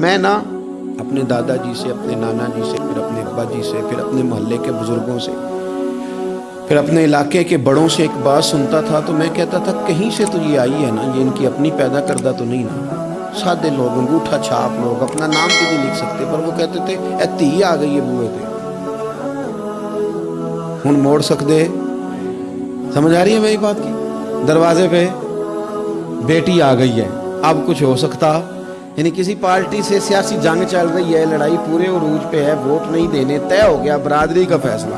मैं ना अपने दादाजी से, अपने नाना जी से, फिर अपने अब्बा जी से, फिर अपने मोहल्ले के बुज़ुर्गों से, फिर अपने इलाके के बड़ों से एक बात सुनता था तो मैं कहता था, कहीं से तो ये आई है ना, ये इनकी अपनी पैदा करदा तो नहीं ना। सादे लोग, अंगूठा छाप लोग, अपना नाम भी नहीं लिख सकते, पर वो कहते थे ए धी आ गई है बूहे ते। हूँ मोड़ सकते समझ आ रही है मेरी बात की? दरवाजे पे, बेटी आ गई है, अब कुछ हो सकता? यानी किसी पार्टी से सियासी जंग चल रही है, लड़ाई पूरे उरूज पे है, वोट नहीं देने, तय हो गया बरादरी का फैसला।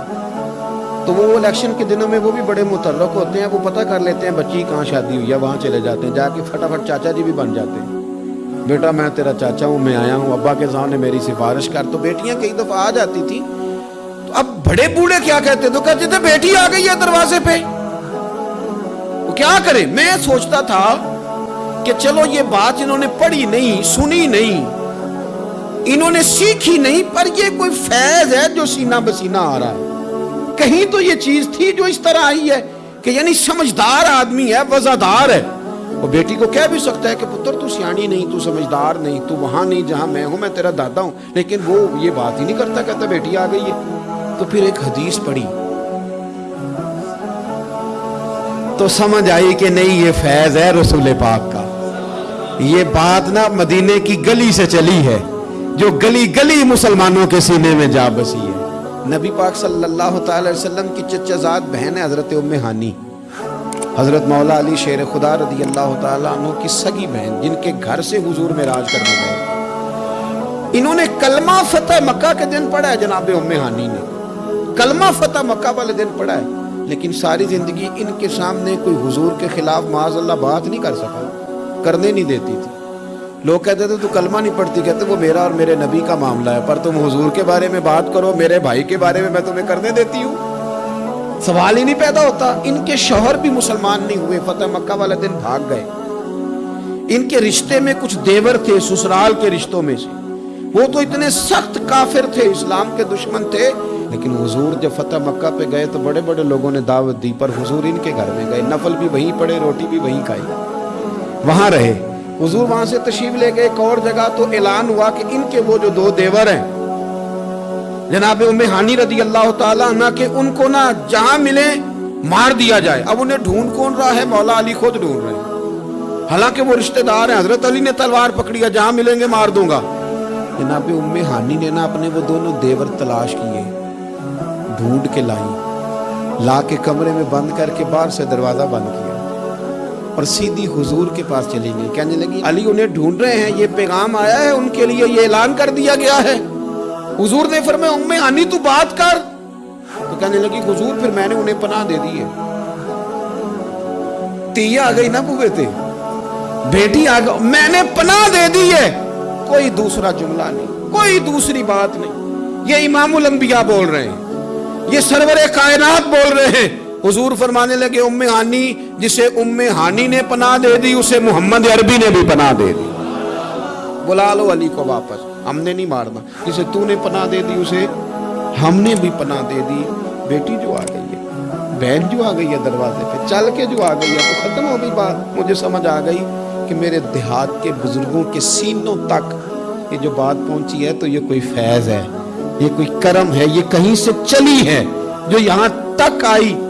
तो वो इलेक्शन के दिनों में वो भी बड़े मुतरक होते हैं, वो पता कर लेते हैं, बच्ची कहाँ शादी हुई है, वहाँ चले जाते हैं, जाके फटाफट चाचा जी भी बन जाते हैं। बेटा, मैं तेरा चाचा हूँ, मैं आया हूँ, अब्बा के सामने मेरी सिफारिश कर। तो बेटियाँ कई दफ़ा आ जाती थी। तो अब बड़े बूढ़े क्या कहते तो कहते थे, बेटी आ गई है दरवाजे पे। वो क्या करे? मैं सोचता था कि चलो ये बात इन्होंने पढ़ी नहीं, सुनी नहीं। इन्होंने सीखी नहीं, पर ये कोई फैज है जो सीना बसीना आ रहा है। कहीं तो ये चीज़ थी जो इस तरह आई है कि यानी समझदार आदमी है, वजादार है। वो बेटी को कह भी सकता है कि पुत्र, तू सियाणी नहीं, तू समझदार नहीं, तू वहाँ नहीं, जहाँ मैं हूँ, मैं तेरा दादा हूँ। लेकिन वो ये बात ही नहीं करता, कहता, बेटी, आ गई है। तो फिर एक हदीस पढ़ी। तो समझ आई कि नहीं, ये फैज है रसूल पाक का। ये बात ना मदीने की गली से चली है, जो गली गली मुसलमानों के सीने में जा बसी है। नबी पाक सल्लल्लाहु अलैहि वसल्लम की चचाजाद बहन है हज़रत उम्मे हानी। हज़रत मौला अली शेर खुदा रदी अल्लाह तु की सगी बहन, जिनके घर से हुजूर में राज करने गए। इन्होंने कलमा फतेह मक्का के दिन पढ़ा है, जनाब उम्मे हानी ने। कलमा फतेह मक्का वाले दिन पढ़ा है, लेकिन सारी ज़िंदगी इनके सामने कोई हुजूर के खिलाफ माजल्ला बात नहीं कर सका। करने नहीं देती थी। लोग कहते थे, तू कलमा नहीं पढ़ती? कहते, वो मेरा और मेरे नबी का मामला है, पर तुम हुजूर के बारे में बात करो, मेरे भाई के बारे में मैं तुम्हें करने देती हूँ। सवाल ही नहीं पैदा होता। इनके शोहर भी मुसलमान नहीं हुए। फतेह मक्का वाले दिन भाग गए। इनके रिश्ते में कुछ देवर थे, ससुराल के रिश्तों में से। वो तो इतने सख्त काफिर थे, इस्लाम के दुश्मन थे। लेकिन हुजूर जब फतेह मक्का पे गए तो बड़े बड़े लोगों ने दावत दी, पर हुजूर इनके घर में गए। नफल भी वहीं पड़े, रोटी भी वहीं खाई। वहाँ रहे। हुजूर वहाँ से तशीफ ले गए। एक और जगह तो ऐलान हुआ कि इनके वो जो दो देवर हैं, जनाब उम्मे हानी रदी अल्लाह तला के, उनको ना जहाँ मिले मार दिया जाए। अब उन्हें ढूंढ कौन रहा है? मौला अली खुद ढूंढ रहे हालाँकि वो रिश्तेदार हैं। हज़रत अली ने तलवार पकड़ी है, जहाँ मिलेंगे मार दूँगा। जनाब उम्मे हानी ने ना अपने वो दोनों देवर तलाश किए, ढूंढ के लाई ला के कमरे में बंद करके बाहर से दरवाज़ा बंद किया। और सीधी हुजूर के पास चली गई। कहने लगी, अली उन्हें ढूंढ रहे हैं, ये पैगाम आया है, उनके लिए ये ऐलान कर दिया गया है। हुजूर ने फिर मैं उम्मे आनी, तू बात कर। तो कहने लगी, हुजूर, फिर मैंने उन्हें पनाह दे दी है। तीया आ गई ना बुए थे बेटी आ गई, मैंने पनाह दे दी है। कोई दूसरा जुमला नहीं, कोई दूसरी बात नहीं। ये इमामुल अंबिया बोल रहे हैं, ये सरवर कायनात बोल रहे हैं। हुजूर फरमाने लगे, उम्मे हानी, जिसे उम्मे हानी ने पनाह दे दी, उसे मोहम्मद अरबी ने भी पनाह दे दी। बुला लो अली को वापस, हमने नहीं मारना। जिसे तूने पनाह दे दी, उसे हमने भी पनाह दे दी। बेटी जो आ गई है, बहन जो आ गई है दरवाजे पे, चल के जो आ गई है तो खत्म हो गई बात। मुझे समझ आ गई कि मेरे देहात के बुज़ुर्गों के सीनों तक ये जो बात पहुँची है तो ये कोई फैज है, ये कोई करम है, ये कहीं से चली है, जो यहाँ तक आई।